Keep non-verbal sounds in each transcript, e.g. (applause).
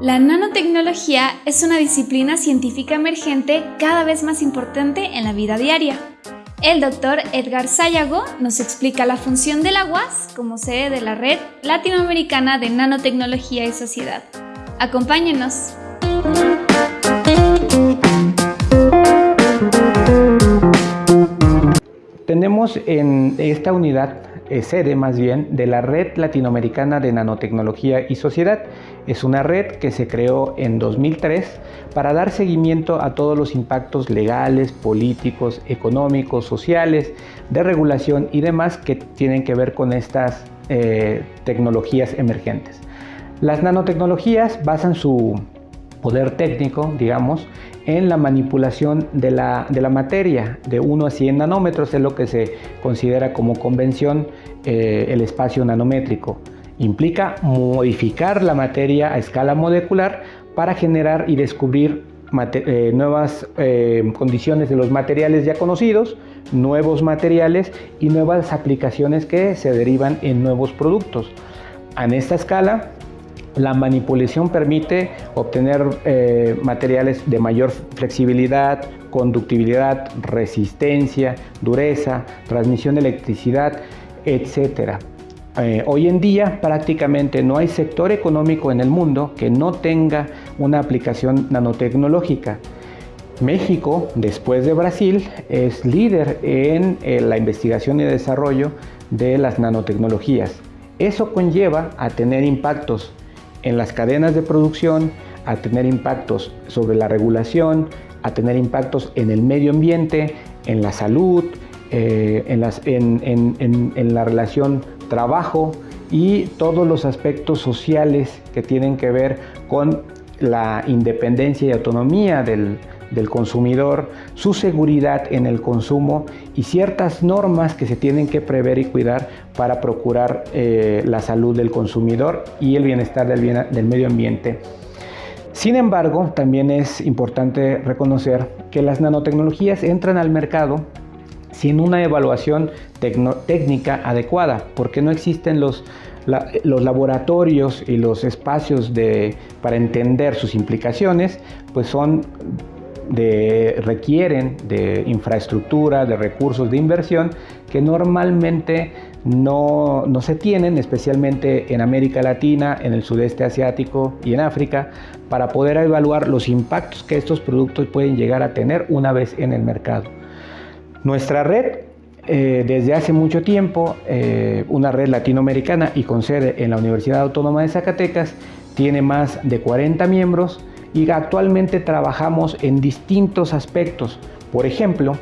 La nanotecnología es una disciplina científica emergente cada vez más importante en la vida diaria. El doctor Edgar Sayago nos explica la función del aguas como sede de la Red Latinoamericana de Nanotecnología y Sociedad. Acompáñenos. Tenemos en esta unidad sede más bien de la Red Latinoamericana de Nanotecnología y Sociedad. Es una red que se creó en 2003 para dar seguimiento a todos los impactos legales, políticos, económicos, sociales, de regulación y demás que tienen que ver con estas eh, tecnologías emergentes. Las nanotecnologías basan su poder técnico, digamos, en la manipulación de la, materia de 1 a 100 nanómetros, es lo que se considera como convención eh, el espacio nanométrico. Implica modificar la materia a escala molecular para generar y descubrir eh, nuevas eh, condiciones de los materiales ya conocidos, nuevos materiales y nuevas aplicaciones que se derivan en nuevos productos. En esta escala la manipulación permite obtener eh, materiales de mayor flexibilidad, conductividad, resistencia, dureza, transmisión de electricidad, etc. Eh, hoy en día prácticamente no hay sector económico en el mundo que no tenga una aplicación nanotecnológica. México, después de Brasil, es líder en eh, la investigación y desarrollo de las nanotecnologías. Eso conlleva a tener impactos en las cadenas de producción, a tener impactos sobre la regulación, a tener impactos en el medio ambiente, en la salud, eh, en, la relación trabajo y todos los aspectos sociales que tienen que ver con la independencia y autonomía del, del consumidor, su seguridad en el consumo y ciertas normas que se tienen que prever y cuidar para procurar eh, la salud del consumidor y el bienestar del, del medio ambiente. Sin embargo, también es importante reconocer que las nanotecnologías entran al mercado sin una evaluación técnica adecuada, porque no existen los, los laboratorios y los espacios de, para entender sus implicaciones, pues son requieren de infraestructura, de recursos de inversión que normalmente no, se tienen, especialmente en América Latina, en el sudeste asiático y en África, para poder evaluar los impactos que estos productos pueden llegar a tener una vez en el mercado. Nuestra red eh, desde hace mucho tiempo, eh, una red latinoamericana y con sede en la Universidad Autónoma de Zacatecas, tiene más de 40 miembros y actualmente trabajamos en distintos aspectos. Por ejemplo,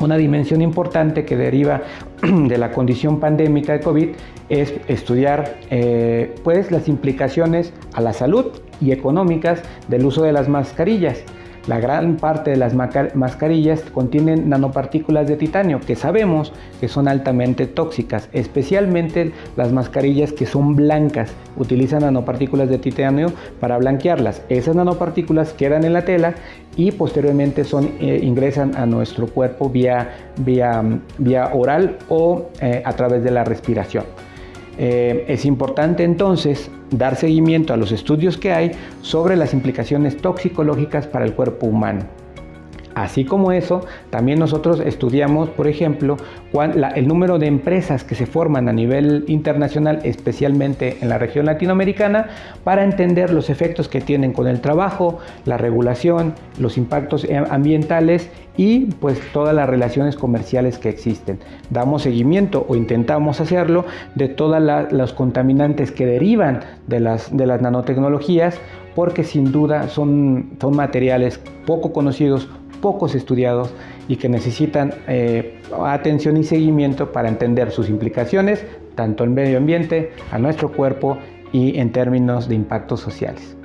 una dimensión importante que deriva (clears throat) de la condición pandémica de COVID es estudiar eh, pues, las implicaciones a la salud y económicas del uso de las mascarillas. La gran parte de las mascarillas contienen nanopartículas de titanio que sabemos que son altamente tóxicas, especialmente las mascarillas que son blancas, utilizan nanopartículas de titanio para blanquearlas. Esas nanopartículas quedan en la tela y posteriormente eh, ingresan a nuestro cuerpo vía, vía, vía oral o eh, a través de la respiración. Eh, es importante entonces dar seguimiento a los estudios que hay sobre las implicaciones toxicológicas para el cuerpo humano. Así como eso, también nosotros estudiamos, por ejemplo, el número de empresas que se forman a nivel internacional, especialmente en la región latinoamericana, para entender los efectos que tienen con el trabajo, la regulación, los impactos ambientales y pues todas las relaciones comerciales que existen. Damos seguimiento o intentamos hacerlo de todos los contaminantes que derivan de las, de las nanotecnologías porque sin duda son, son materiales poco conocidos, pocos estudiados y que necesitan eh, atención y seguimiento para entender sus implicaciones tanto en medio ambiente, a nuestro cuerpo y en términos de impactos sociales.